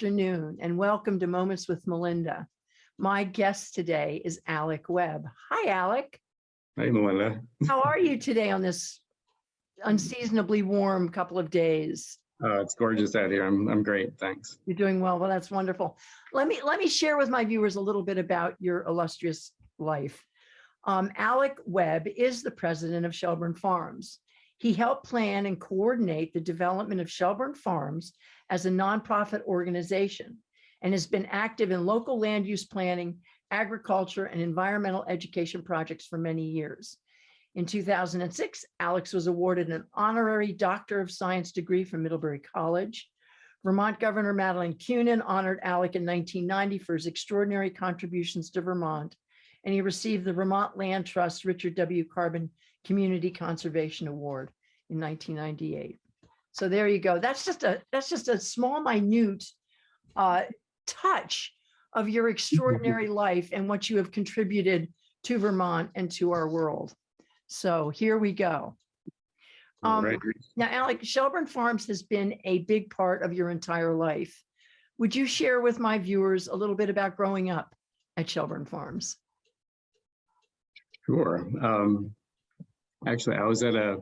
Good afternoon and welcome to Moments with Melinda. My guest today is Alec Webb. Hi, Alec. Hey, Melinda. How are you today on this unseasonably warm couple of days? Uh, it's gorgeous out here. I'm, I'm great. Thanks. You're doing well. Well, that's wonderful. Let me let me share with my viewers a little bit about your illustrious life. Um, Alec Webb is the president of Shelburne Farms. He helped plan and coordinate the development of Shelburne Farms as a nonprofit organization and has been active in local land use planning, agriculture, and environmental education projects for many years. In 2006, Alec was awarded an honorary Doctor of Science degree from Middlebury College. Vermont Governor Madeleine Kunin honored Alec in 1990 for his extraordinary contributions to Vermont, and he received the Vermont Land Trust Richard W. Carbon Community Conservation Award in 1998. So there you go. That's just a that's just a small, minute uh, touch of your extraordinary life and what you have contributed to Vermont and to our world. So here we go. Um, Right. Now, Alec, Shelburne Farms has been a big part of your entire life. Would you share with my viewers a little bit about growing up at Shelburne Farms? Sure. Um, actually, I was at a,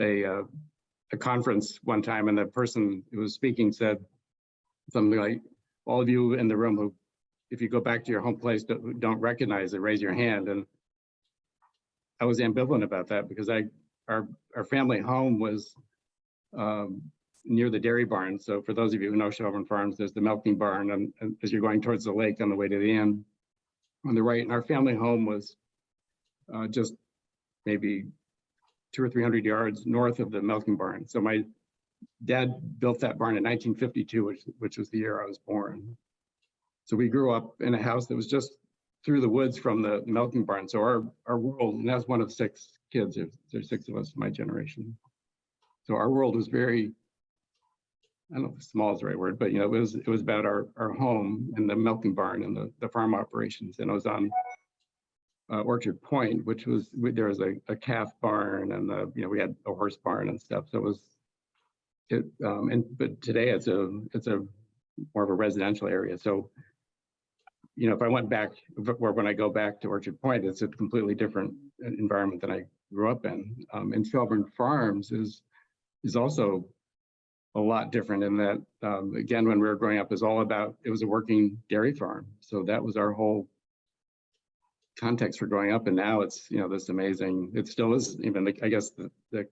a, uh, a conference one time and the person who was speaking said something like, all of you in the room who, if you go back to your home place, don't, don't recognize it, raise your hand. And I was ambivalent about that because I, our, our family home was um, near the dairy barn. So for those of you who know Shelburne Farms, there's the milking barn and, and as you're going towards the lake on the way to the inn on the right, and our family home was uh, just maybe two or 300 yards north of the milking barn. So my dad built that barn in 1952, which, which was the year I was born. So we grew up in a house that was just through the woods from the milking barn. So our, our world, and that's one of six kids, there's, there's six of us in my generation. So our world was very, I don't know if small is the right word, but you know, it was, it was about our, our home and the milking barn and the, the farm operations. And it was on uh, Orchard Point, which was, there was a, a calf barn and the, you know, we had a horse barn and stuff. So it was, it, um, and, but today it's a, it's a more of a residential area. So, you know, if I went back, or when I go back to Orchard Point, it's a completely different environment than I grew up in. Um, and Shelburne Farms is, is also a lot different in that, um, again, when we were growing up, is all about, it was a working dairy farm. So that was our whole context for growing up. And now it's, you know, this amazing, it still is even, the- I guess, the, the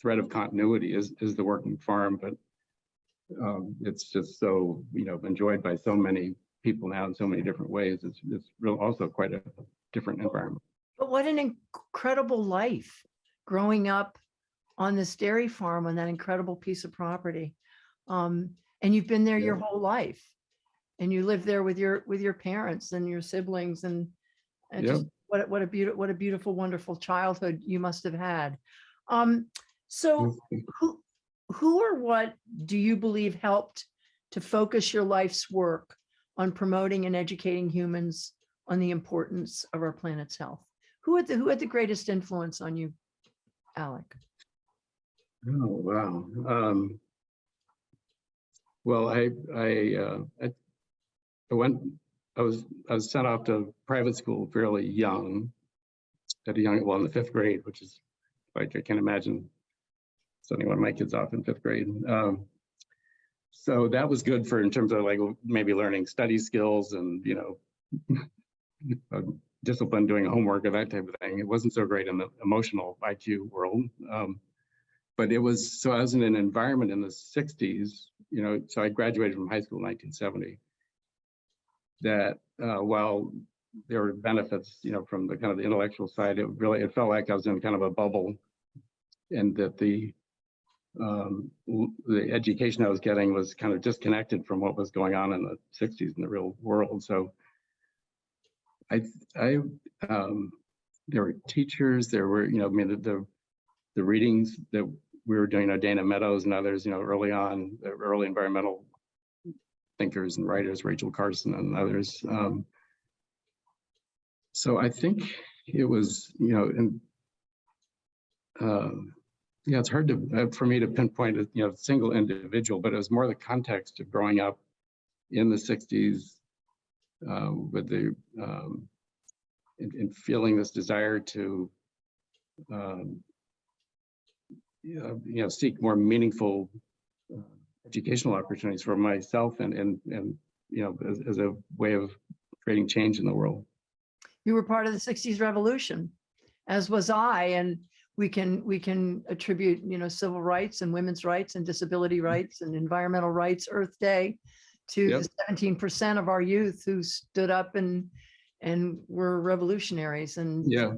thread of continuity is, is the working farm, but um, it's just so, you know, enjoyed by so many people now in so many different ways. It's, it's real also quite a different environment. But what an incredible life growing up on this dairy farm on that incredible piece of property. Um, and you've been there your whole life. And you live there with your with your parents and your siblings and, and Yeah. just what a- what a beautiful what a beautiful, wonderful childhood you must have had. Um, so who who or what do you believe helped to focus your life's work on promoting and educating humans on the importance of our planet's health? Who had the who had the greatest influence on you, Alec? Oh, wow. Um, well, I, I, uh, I, I went, I was, I was sent off to private school fairly young, at a young, well, in the fifth grade, which is, like, I can't imagine sending one of my kids off in fifth grade. Um, so that was good for, in terms of like, maybe learning study skills and, you know, discipline, doing homework or that type of thing. It wasn't so great in the emotional IQ world. Um, but it was, so I was in an environment in the sixties, you know, so I graduated from high school in nineteen seventy. That uh, while there were benefits, you know, from the kind of the intellectual side, it really, it felt like I was in kind of a bubble. And that the, um, the education I was getting was kind of disconnected from what was going on in the sixties in the real world, so. I, I, um, there were teachers, there were, you know, I mean, the- the, the readings that we were doing, you know, Dana Meadows and others, you know, early on, early environmental thinkers and writers, Rachel Carson and others. Um, so I think it was, you know, in, um, Yeah, it's hard to, uh, for me to pinpoint a, you know, single individual, but it was more the context of growing up in the sixties uh, with the, um, and, and feeling this desire to, um, you know, you know, seek more meaningful uh, educational opportunities for myself and, and, and, you know, as, as a way of creating change in the world. You were part of the sixties revolution, as was I, and we can, we can attribute, you know, civil rights and women's rights and disability mm-hmm. rights and environmental rights, Earth Day to Yep. the seventeen percent of our youth who stood up and, and were revolutionaries and. Yeah,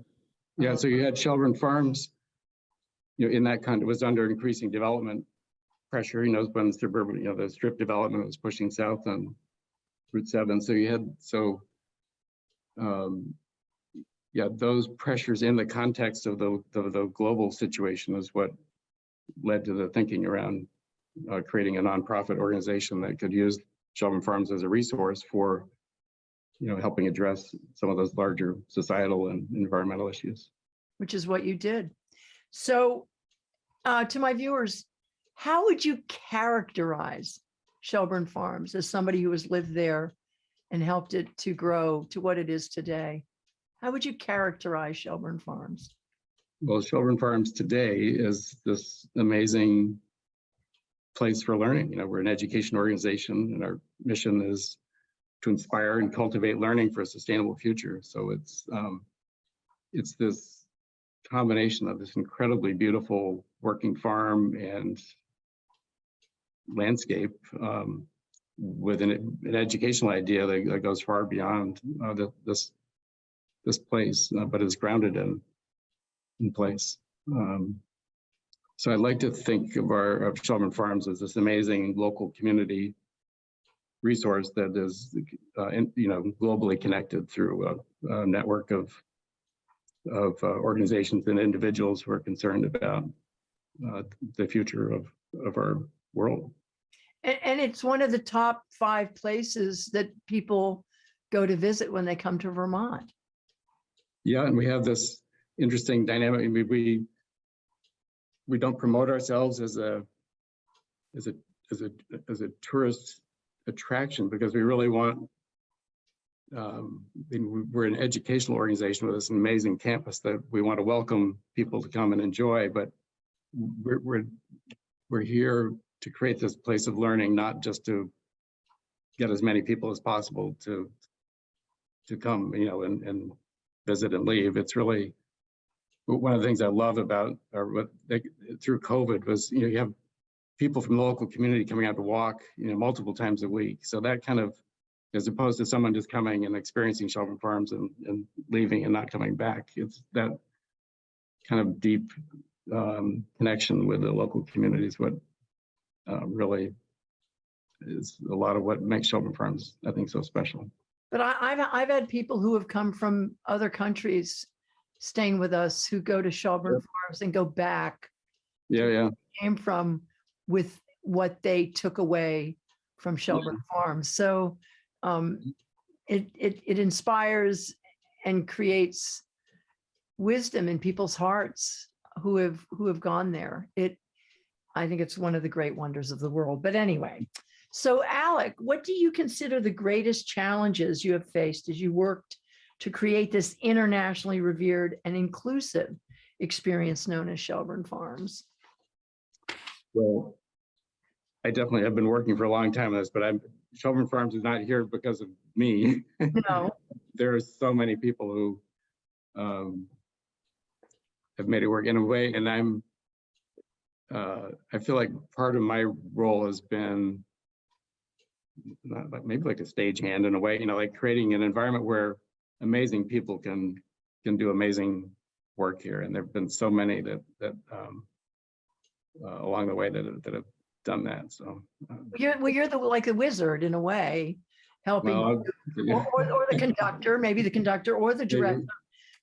yeah, so you had uh-huh. Shelburne Farms, you know, in that kind, it was under increasing development pressure, you know, when suburban, you know, the strip development was pushing south on Route seven, so you had, so um, yeah, those pressures in the context of the, the, the global situation is what led to the thinking around uh, creating a nonprofit organization that could use Shelburne Farms as a resource for you know, helping address some of those larger societal and environmental issues. which is what you did. So uh, to my viewers, how would you characterize Shelburne Farms as somebody who has lived there and helped it to grow to what it is today? How would you characterize Shelburne Farms? Well, Shelburne Farms today is this amazing place for learning. You know, we're an education organization and our mission is to inspire and cultivate learning for a sustainable future. So it's um, it's this combination of this incredibly beautiful working farm and landscape um, with an, an educational idea that, that goes far beyond uh, the, this this place, uh, but is grounded in in place. Um, so I'd like to think of our of Shelburne Farms as this amazing local community resource that is, uh, in, you know, globally connected through a, a network of of uh, organizations and individuals who are concerned about uh, the future of of our world. And, and it's one of the top five places that people go to visit when they come to Vermont. Yeah, and we have this interesting dynamic. We we don't promote ourselves as a as a as a as a tourist attraction because we really want. Um, we're an educational organization with this amazing campus that we want to welcome people to come and enjoy, but we're we're we're here to create this place of learning, not just to get as many people as possible to to come, you know, and and visit and leave. It's really one of the things I love about or what they, through COVID was, you know, you have people from the local community coming out to walk, you know, multiple times a week. So that kind of, as opposed to someone just coming and experiencing Shelburne Farms and, and leaving and not coming back, it's that kind of deep um, connection with the local community is what uh, really is a lot of what makes Shelburne Farms, I think, so special. But I, I've, I've had people who have come from other countries staying with us who go to Shelburne Farms and go back Yeah, yeah. came from with what they took away from Shelburne Farms. So um, it, it, it inspires and creates wisdom in people's hearts who have, who have gone there. It, I think it's one of the great wonders of the world. But anyway, so Alec, what do you consider the greatest challenges you have faced as you worked to create this internationally revered and inclusive experience known as Shelburne Farms? Well, I definitely have been working for a long time on this, but I'm, Shelburne Farms is not here because of me. No, There are so many people who um, have made it work in a way, and I'm, uh, I feel like part of my role has been not like, maybe like a stagehand in a way, you know, like creating an environment where amazing people can, can do amazing work here. And there've been so many that, that um, uh, along the way that, have- that have done that, so. um, you're, well, you're the, like a wizard in a way, helping, well, or, or- or the conductor, maybe the conductor or the Maybe. director.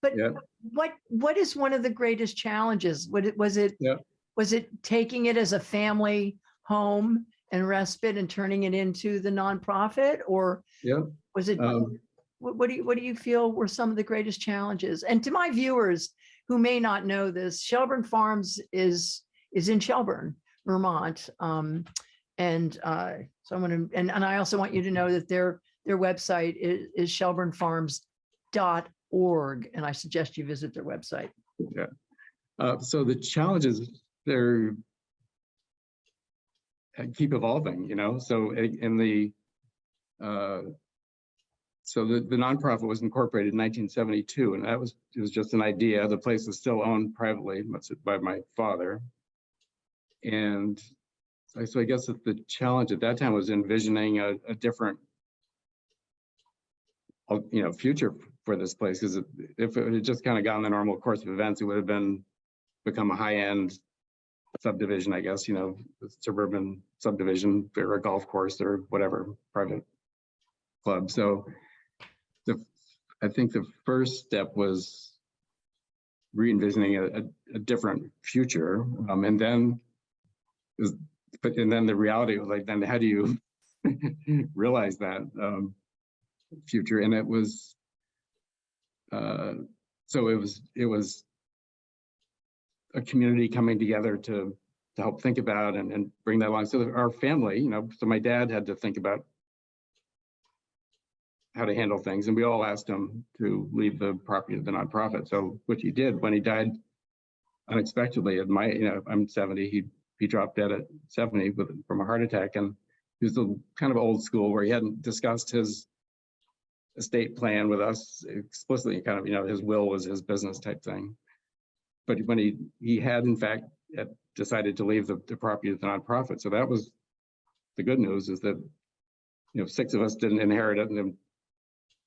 But Yeah. what, what is one of the greatest challenges? What it, was it? Yeah. Was it taking it as a family home and respite and turning it into the nonprofit? Or Yeah. was it, Um, what, what do you, what do you feel were some of the greatest challenges? And to my viewers who may not know this, Shelburne Farms is, is in Shelburne, Vermont. Um, and uh, so I'm gonna, and, and I also want you to know that their, their website is, is shelburnefarms.org. And I suggest you visit their website. Uh, so the challenges, they're uh, keep evolving, you know, so in the uh, so the, the nonprofit was incorporated in nineteen seventy-two, and that was, it was just an idea. The place is still owned privately by my father. And so I guess that the challenge at that time was envisioning a, a different you know, future for this place, because if it had just kind of gone the normal course of events, it would have been become a high-end subdivision, I guess, you know, suburban subdivision, or a golf course or whatever, private club. So the, I think the first step was re-envisioning a, a, a different future. Um, and then but, and then the reality was like, then how do you realize that, um, future? And it was, uh, so it was, it was a community coming together to to help think about and, and bring that along. So our family, you know, so my dad had to think about how to handle things, and we all asked him to leave the property to the nonprofit. So which he did when he died unexpectedly at my, you know, I'm 70, he he dropped dead at 70 with from a heart attack, and he was the kind of old school where he hadn't discussed his estate plan with us explicitly, kind of, you know, his will was his business type thing. But when he, he had in fact decided to leave the, the property to the nonprofit. So that was the good news is that, you know, six of us didn't inherit it and then,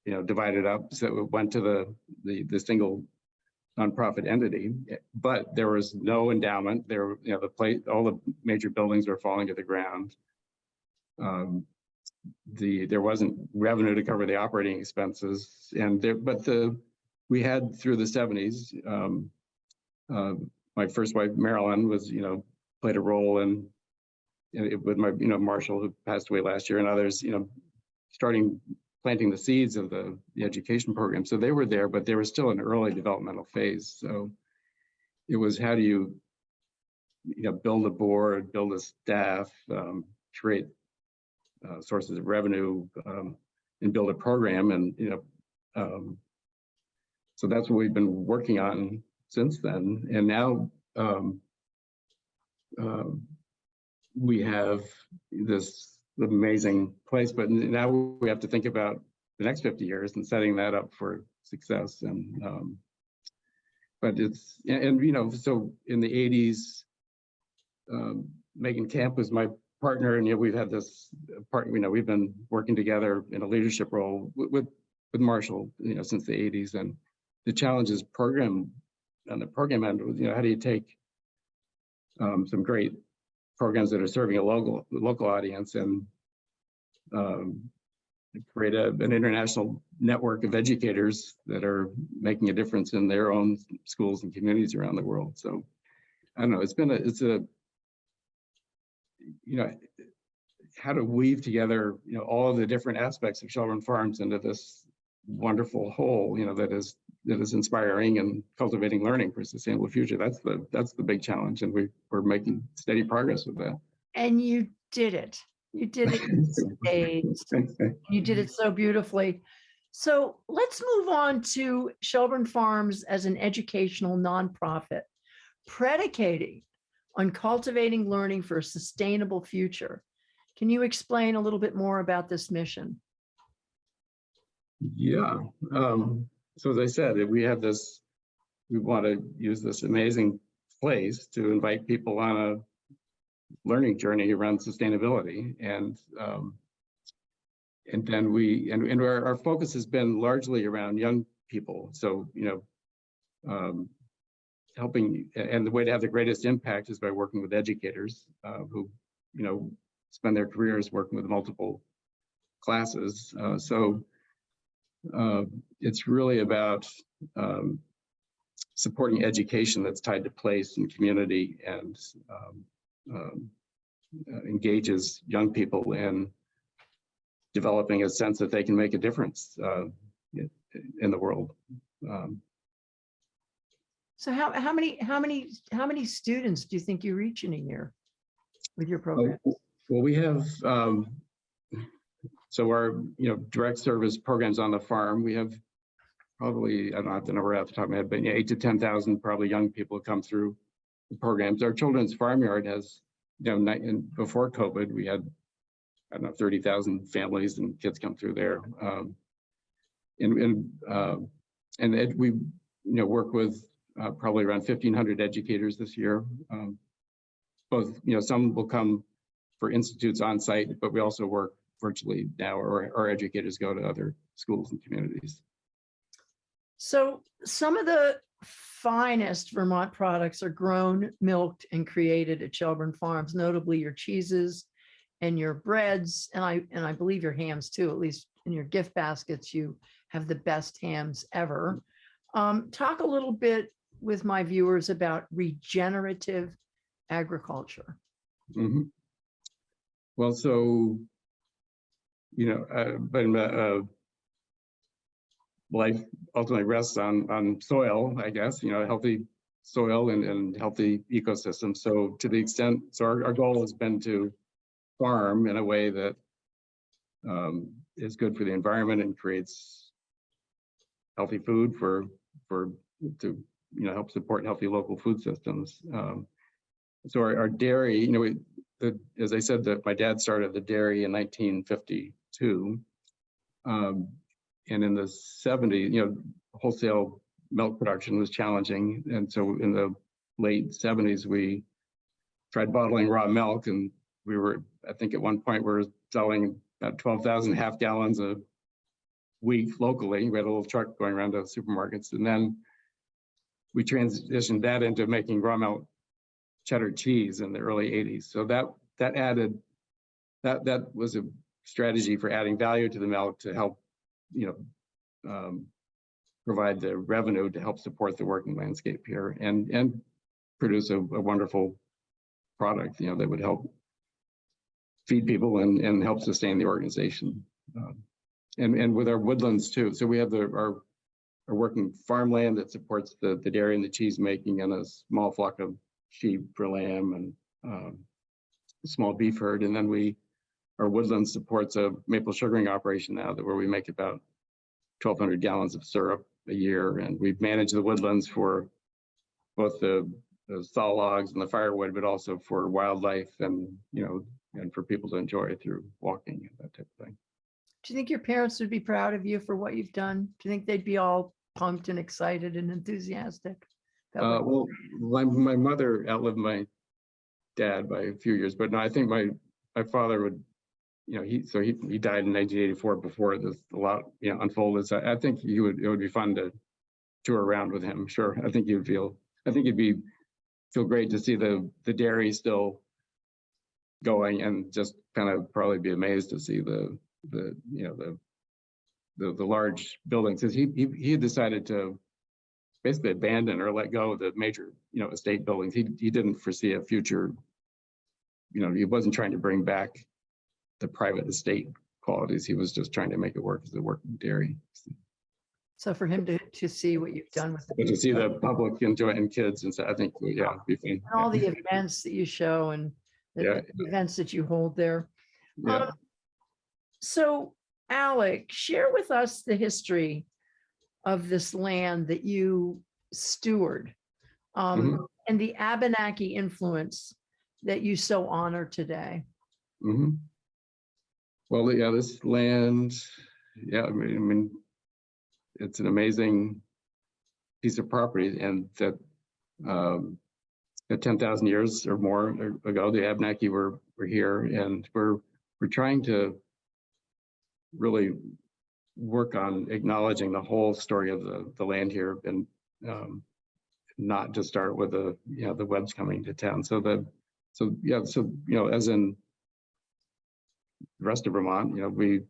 you know, divided up. So it went to the, the, the single nonprofit entity, but there was no endowment. There, you know, the place, all the major buildings were falling to the ground. Um, the, there wasn't revenue to cover the operating expenses and there, but the, we had through the seventies, um, uh, my first wife, Marilyn, was, you know, played a role in, in it with my, you know, Marshall, who passed away last year, and others, you know, starting planting the seeds of the, the education program. So they were there, but they were still in early developmental phase. So it was how do you, you know, build a board, build a staff, um, create uh, sources of revenue, um, and build a program, and you know, um, so that's what we've been working on since then. And now um, um, we have this amazing place, but now we have to think about the next 50 years and setting that up for success. And um, but it's and, and, you know, so in the 80s, um, Megan Camp was my partner, and you know, we've had this part. You know, we've been working together in a leadership role with with, Marshall, you know, since the 80s, and the challenge is program on the program end, you know, how do you take um, some great programs that are serving a local local audience and um, create a, an international network of educators that are making a difference in their own schools and communities around the world. So I don't know, it's been a, it's a, you know, how to weave together, you know, all the different aspects of Shelburne Farms into this wonderful whole, you know, that is that is inspiring and cultivating learning for a sustainable future. That's the that's the big challenge, and we we're making steady progress with that. And you did it. You did it in spades. You did it so beautifully. So let's move on to Shelburne Farms as an educational nonprofit, predicating on cultivating learning for a sustainable future. Can you explain a little bit more about this mission? Yeah. Um, so as I said, we have this, we want to use this amazing place to invite people on a learning journey around sustainability. And um, and then we, and, and our, our focus has been largely around young people. So, you know, um, helping, and the way to have the greatest impact is by working with educators uh, who, you know, spend their careers working with multiple classes. Uh, so uh, it's really about um, supporting education that's tied to place and community and um, um, uh, engages young people in developing a sense that they can make a difference uh, in, the world. Um, So how, how many, how many, how many students do you think you reach in a year with your program? Well, we have, um, so our, you know, direct service programs on the farm, we have probably, I don't have the number off the top of my head, but yeah, eight to ten thousand probably young people come through the programs. Our children's farmyard has, you know, before COVID, we had, I don't know, thirty thousand families and kids come through there. Um, and, and, uh, and we, you know, work with, uh, probably around fifteen hundred educators this year. Um, both, you know, some will come for institutes on site, but we also work virtually now, or our educators go to other schools and communities. So some of the finest Vermont products are grown, milked, and created at Shelburne Farms, notably your cheeses and your breads, and I, and I believe your hams too, at least in your gift baskets, you have the best hams ever. Um, talk a little bit with my viewers about regenerative agriculture. Mhm. Well, so, you know, uh, but uh, uh, life ultimately rests on on soil, I guess, you know, healthy soil and, and healthy ecosystems. So to the extent, so our, our goal has been to farm in a way that um, is good for the environment and creates healthy food for, for, to, you know, help support healthy local food systems. Um, so our, our dairy, you know, we, the, as I said, that my dad started the dairy in 1950 too. Um, and in the 70s, you know, wholesale milk production was challenging. And so in the late 70s, we tried bottling raw milk and we were, I think at one point we were selling about 12,000 half gallons a week locally. We had a little truck going around to supermarkets. And then we transitioned that into making raw milk cheddar cheese in the early 80s. So that that added, that that was a strategy for adding value to the milk to help, you know, um, provide the revenue to help support the working landscape here and and produce a, a wonderful product, you know, that would help feed people and and help sustain the organization. Um, and and with our woodlands too. So we have the our our working farmland that supports the the dairy and the cheese making and a small flock of sheep for lamb and um, small beef herd. And then we, our woodland supports a maple sugaring operation now that where we make about 1,200 gallons of syrup a year. And we've managed the woodlands for both the, the saw logs and the firewood, but also for wildlife and, you know, and for people to enjoy through walking and that type of thing. Do you think your parents would be proud of you for what you've done? Do you think they'd be all pumped and excited and enthusiastic? Uh, well, my, my mother outlived my dad by a few years, but no, I think my, my father would, you know, he, so he, he died in nineteen eighty-four before this, a lot, you know, unfolded. So I think he would, it would be fun to tour around with him. Sure. I think you'd feel, I think it'd be, feel great to see the, the dairy still going and just kind of probably be amazed to see the, the, you know, the, the, the large buildings. Cause he, he, he had decided to basically abandon or let go of the major, you know, estate buildings. He, he didn't foresee a future, you know, he wasn't trying to bring back the private estate qualities. He was just trying to make it work as a working dairy. So for him to, to see what you've done with But to see the public enjoy and kids and so I think, yeah, be fun. and all the events that you show and the Yeah. the events that you hold there. Yeah. Um, So Alec, share with us the history of this land that you steward um, Mm-hmm. and the Abenaki influence that you so honor today. Mhm. Well, yeah, this land, yeah, I mean, it's an amazing piece of property and that um, that ten thousand years or more ago, the Abenaki were were here and we're we're trying to really work on acknowledging the whole story of the the land here and um, not just start with the, you know, the Webbs coming to town. So the so yeah, so you know, as in the rest of Vermont, you know, we,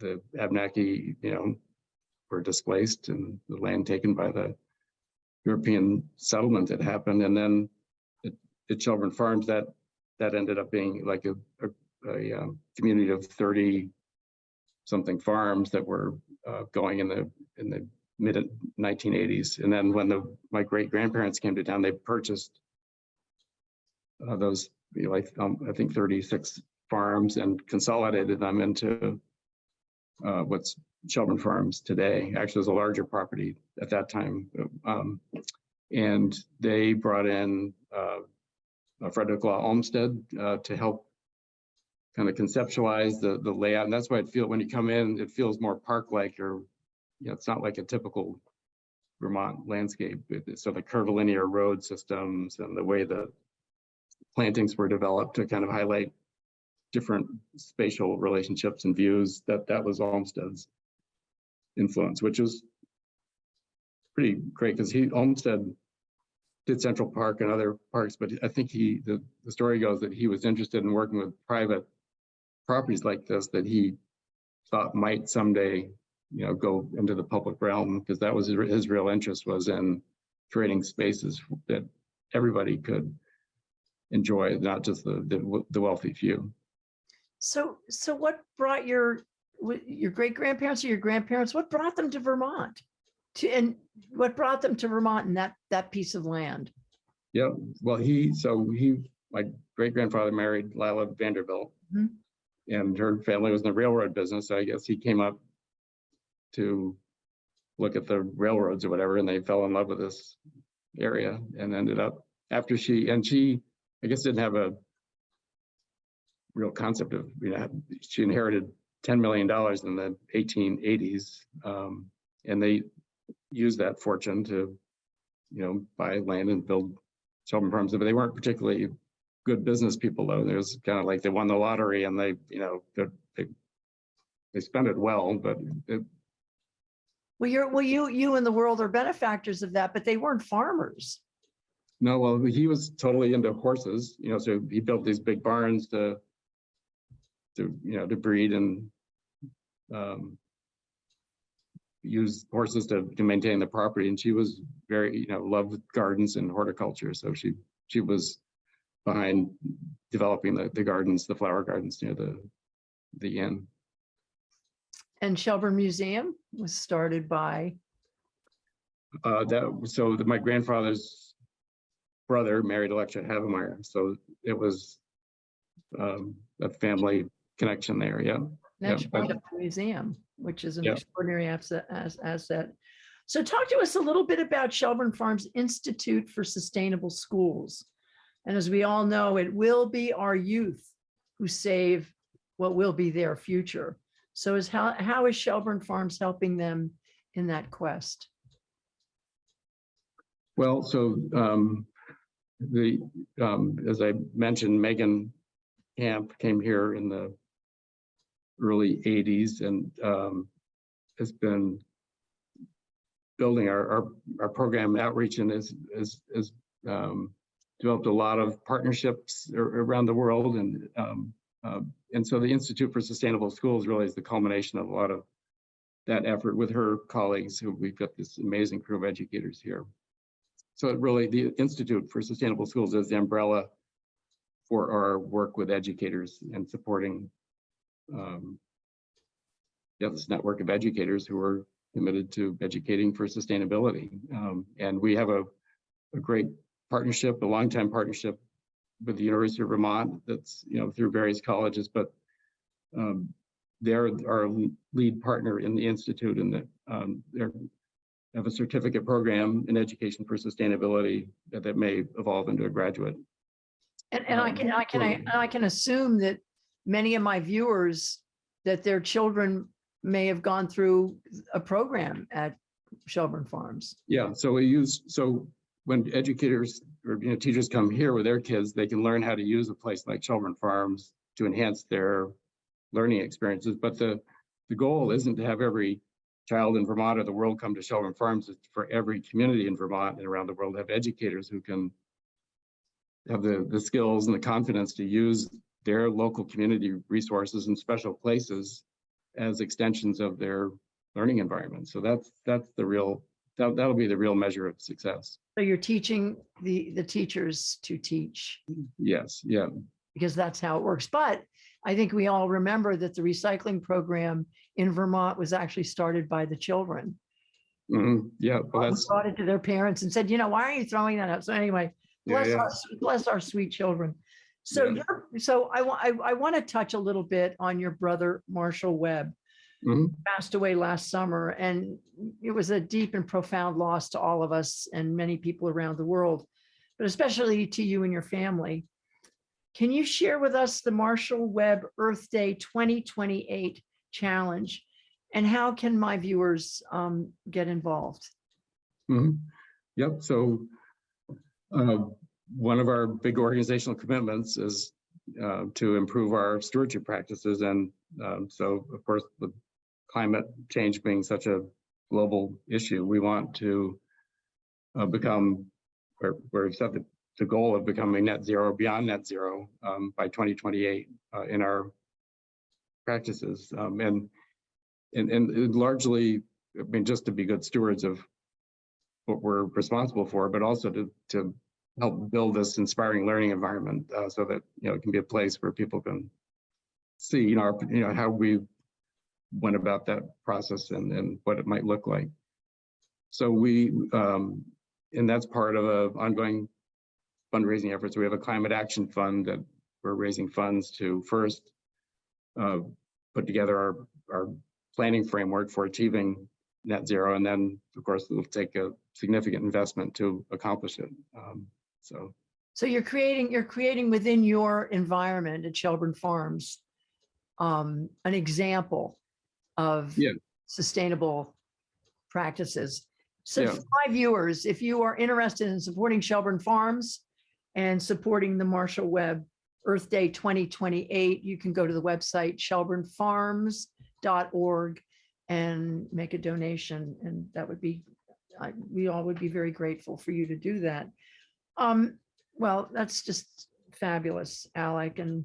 the Abenaki, you know, were displaced and the land taken by the European settlement that happened. And then at, at Farms, that, that ended up being like a, a, a um, community of 30 something farms that were uh, going in the, in the mid nineteen eighties. And then when the, my great grandparents came to town, they purchased uh, those, you know, like, um, I think thirty-six farms and consolidated them into uh, what's Shelburne Farms today. Actually, was a larger property at that time. Um, and they brought in uh, Frederick Law Olmsted uh, to help kind of conceptualize the the layout. And that's why it feels, when you come in, it feels more park-like or, you know, it's not like a typical Vermont landscape. So the curvilinear road systems and the way the plantings were developed to kind of highlight different spatial relationships and views, that that was Olmsted's influence, which was pretty great because he, Olmsted did Central Park and other parks, but I think he, the, the story goes that he was interested in working with private properties like this that he thought might someday, you know, go into the public realm, because that was his, his real interest was in creating spaces that everybody could enjoy, not just the, the, the wealthy few. So, so what brought your, your great grandparents or your grandparents, what brought them to Vermont? To, and what brought them to Vermont and that, that piece of land? Yeah, well, he, so he, my great grandfather married Lila Vanderbilt. Mhm. And her family was in the railroad business, so I guess he came up to look at the railroads or whatever, and they fell in love with this area and ended up, after she, and she, I guess didn't have a real concept of, you know, she inherited ten million dollars in the eighteen eighties. Um, and they used that fortune to, you know, buy land and build Shelburne Farms, but they weren't particularly good business people though. There's kind of like they won the lottery and they, you know, they, they, they spent it well, but it, Well, you're, well, you, you and the world are benefactors of that, but they weren't farmers. no, well, he was totally into horses, you know, so he built these big barns to, to, you know, to breed and um, use horses to, to maintain the property. And she was very, you know, loved gardens and horticulture. So she, she was behind developing the, the gardens, the flower gardens near the, the inn. And Shelburne Museum was started by, Uh, that, so that my grandfather's brother married Electra Havemeyer, so it was um, a family connection there, yeah. that's but- part of the museum, which is an Yeah. extraordinary asset, asset. So talk to us a little bit about Shelburne Farms Institute for Sustainable Schools. And as we all know, it will be our youth who save what will be their future. So is how, how is Shelburne Farms helping them in that quest? Well, so um, the, um, as I mentioned, Megan Camp came here in the early eighties and um, has been building our, our, our program outreach and has, is, is um, developed a lot of partnerships around the world and um, uh, and so the Institute for Sustainable Schools really is the culmination of a lot of that effort with her colleagues who we've got this amazing crew of educators here. So it really, the Institute for Sustainable Schools is the umbrella for our work with educators and supporting um, yeah, this network of educators who are committed to educating for sustainability. Um, and we have a, a great partnership, a longtime partnership with the University of Vermont that's, you know, through various colleges, but um, they're our lead partner in the Institute and that um, they're have a certificate program in education for sustainability that, that may evolve into a graduate. And, and I um, can, I can, I. I can assume that many of my viewers, that their children may have gone through a program at Shelburne Farms. Yeah, so we use, so when educators or, you know, teachers come here with their kids, they can learn how to use a place like Shelburne Farms to enhance their learning experiences. But the, the goal isn't to have every child in Vermont or the world come to Shelburne Farms. It's for every community in Vermont and around the world to have educators who can have the, the skills and the confidence to use their local community resources and special places as extensions of their learning environment. So that's, that's the real, that, that'll be the real measure of success. So you're teaching the, the teachers to teach Yes, yeah, because that's how it works. But I think we all remember that the recycling program in Vermont was actually started by the children. Mhm. Yeah, well, We brought it to their parents and said, you know, why are you throwing that out? So anyway, yeah, bless yeah. our, bless our sweet children. So Yeah. you're, so I want, I, I want to touch a little bit on your brother Marshall Webb. Mhm. Passed away last summer and it was a deep and profound loss to all of us and many people around the world, but especially to you and your family. Can you share with us the Marshall Webb Earth Day 2028 challenge? And how can my viewers um, get involved? Mhm. Yep, so uh, one of our big organizational commitments is uh, to improve our stewardship practices. And um, so, of course, the climate change being such a global issue, we want to uh, become, or we've set the, the goal of becoming net zero, beyond net zero um, by 2028 uh, in our practices. Um, And, and, and largely, I mean, just to be good stewards of what we're responsible for, but also to, to help build this inspiring learning environment uh, so that, you know, it can be a place where people can see, you know, our, you know, how we went about that process and, and what it might look like. So we, um, and that's part of a ongoing fundraising efforts. We have a climate action fund that we're raising funds to first uh, put together our, our planning framework for achieving net zero. And then, of course, it'll take a significant investment to accomplish it. Um, so, So you're creating, you're creating within your environment at Shelburne Farms, um, an example of Yeah. sustainable practices. So Yeah. for my viewers, if you are interested in supporting Shelburne Farms and supporting the Marshall Webb Earth Day 2028, you can go to the website shelburnefarms.org and make a donation. And that would be, I, we all would be very grateful for you to do that. Um, well, that's just fabulous, Alec, and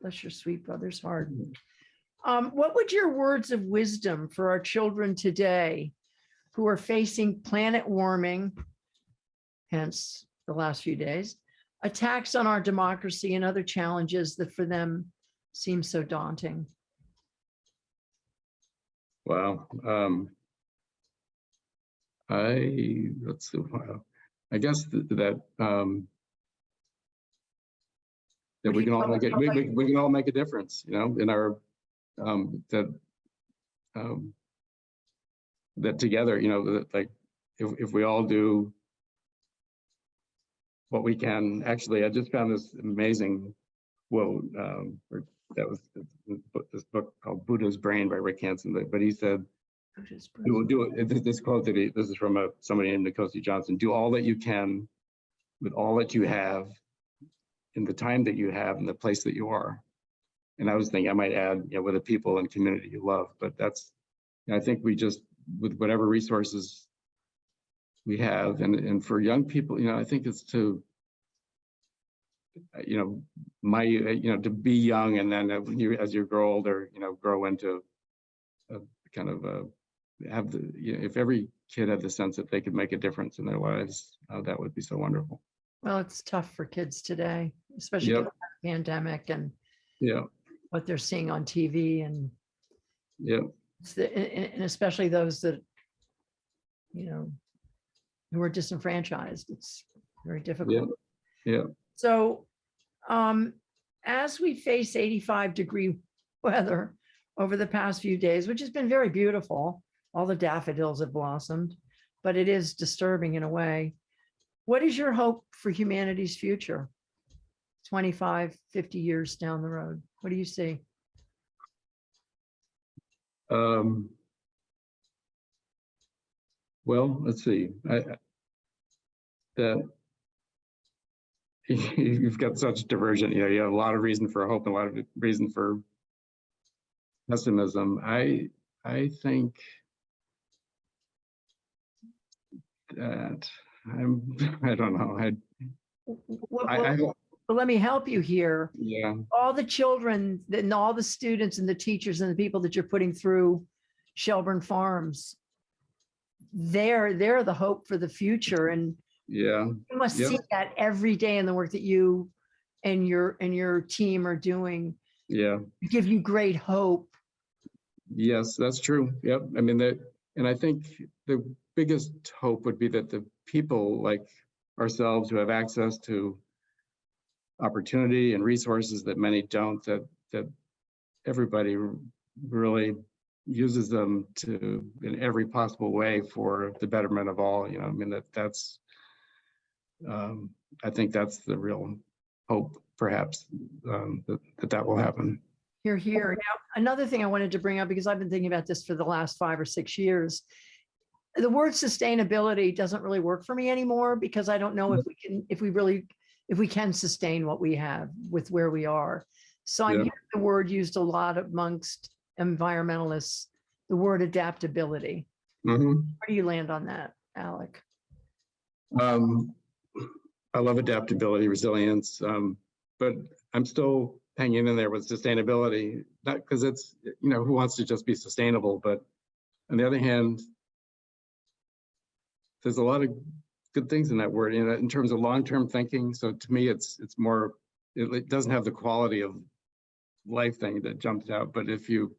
bless your sweet brother's heart. Um, what would your words of wisdom for our children today who are facing planet warming, hence the last few days, attacks on our democracy and other challenges that for them seem so daunting? wow. Um, I, let's see, wow. I guess th- that, um, that we can all make it? we, we, we can all make a difference, you know, in our, um, that, um, that together, you know, that like, if, if we all do what we can, actually, I just found this amazing quote, um, that was this book- called Buddha's Brain by Rick Hanson, but he said, we will do it, this- quote that he, this is from a, somebody named Nkosi Johnson, do all that you can with all that you have in the time that you have and the place that you are. And I was thinking I might add, you know, with the people and community you love, but that's, I think we just, with whatever resources we have, and, and for young people, you know, I think it's to, you know, my, you know, to be young and then when you, as you grow older, you know, grow into a kind of a, have the, you know, if every kid had the sense that they could make a difference in their lives, uh, that would be so wonderful. Well, it's tough for kids today, especially Yep. the pandemic and Yeah, what they're seeing on TV and yeah, It's the- a- a- and especially those that, you know, who are disenfranchised, it's very difficult. yeah. So, um, as we face eighty-five degree weather over the past few days, which has been very beautiful, all the daffodils have blossomed, but it is disturbing in a way. What is your hope for humanity's future? 25, 50 years down the road? What do you see? Um, well, let's see, I, that you've got such diversion, you know, you have a lot of reason for hope and a lot of reason for pessimism. I, I think that I'm, I don't know, I, Well, I, I, well, don't- well, let me help you here. yeah, all the children and all the students and the teachers and the people that you're putting through Shelburne Farms. They're, they're the hope for the future and yeah, you must Yep. see that every day in the work that you and your, and your team are doing. yeah. Give you great hope. Yes, that's true. Yep. I mean, that, and I think the biggest hope would be that the people like ourselves who have access to opportunity and resources that many don't, that, that everybody really uses them to, in every possible way for the betterment of all, you know, I mean, that, that's um, I think that's the real hope, perhaps, um, that, that that will happen. Here, here. Now, another thing I wanted to bring up, because I've been thinking about this for the last five or six years. The word sustainability doesn't really work for me anymore because I don't know if we can, if we really, if we can sustain what we have with where we are. So I'm Yeah. hearing the word used a lot amongst environmentalists, the word adaptability. Mhm. Where do you land on that, Alec? Um, I love adaptability, resilience, um, but I'm still hanging in there with sustainability, not because it's, you know, who wants to just be sustainable, but on the other hand, there's a lot of good things in that word, you know, in terms of long-term thinking. So to me, it's, it's more, it, it doesn't have the quality of life thing that jumps out, but if you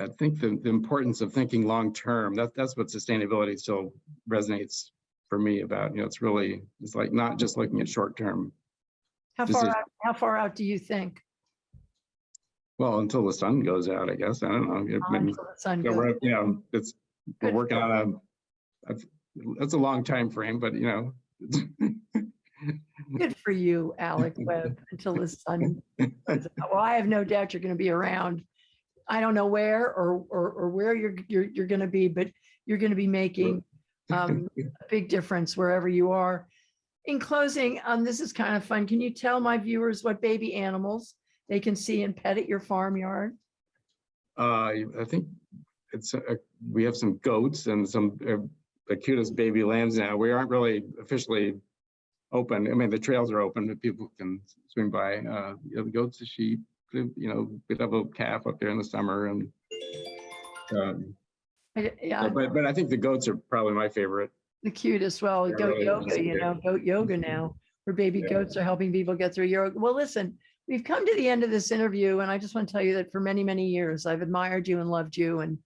I think the, the importance of thinking long-term, that, that's what sustainability still resonates for me about, you know, it's really, it's like not just looking at short-term. How This far out, how far out do you think? Well, until the sun goes out, I guess. I don't know. Until the sun goes we're, you know, it's, we're Good working on a, that's a long time frame, but you know. Good for you, Alec Webb, until the sun. out. Well, I have no doubt you're going to be around. I don't know where or, or, or where you're, you're, you're going to be, but you're going to be making um, a big difference wherever you are. In closing, um, this is kind of fun. Can you tell my viewers what baby animals they can see and pet at your farmyard? Uh, I think it's, uh, we have some goats and some, uh, the cutest baby lambs now. We aren't really officially open. I mean, the trails are open, but people can swing by. Uh, you know, the goats, the sheep, you know, we have a calf up there in the summer and um, I- Yeah, but, but I think the goats are probably my favorite. The cutest. Well, They're goat really yoga, you know, goat yoga now, where baby Yeah. goats are helping people get through yoga. Well, listen, we've come to the end of this interview and I just want to tell you that for many, many years, I've admired you and loved you and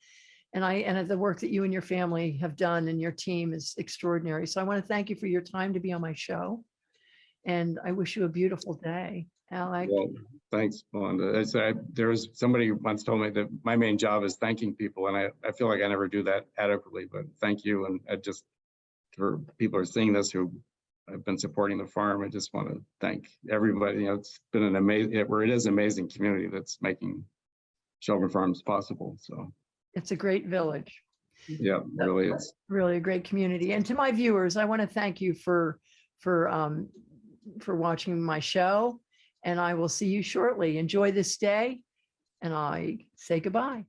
and I, and the work that you and your family have done and your team is extraordinary. So I want to thank you for your time to be on my show. And I wish you a beautiful day, Alec. Well, thanks, Melinda. I said, there was, somebody once told me that my main job is thanking people and I, I feel like I never do that adequately, but thank you. And I just, for people are seeing this who have been supporting the farm, I just want to thank everybody. You know, it's been an amazing, where it is amazing community that's making Shelburne Farms possible. So, It's a great village. yeah, it really is. really a great community. And to my viewers, I want to thank you for, for, um, for watching my show. And I will see you shortly. Enjoy this day. And I say goodbye.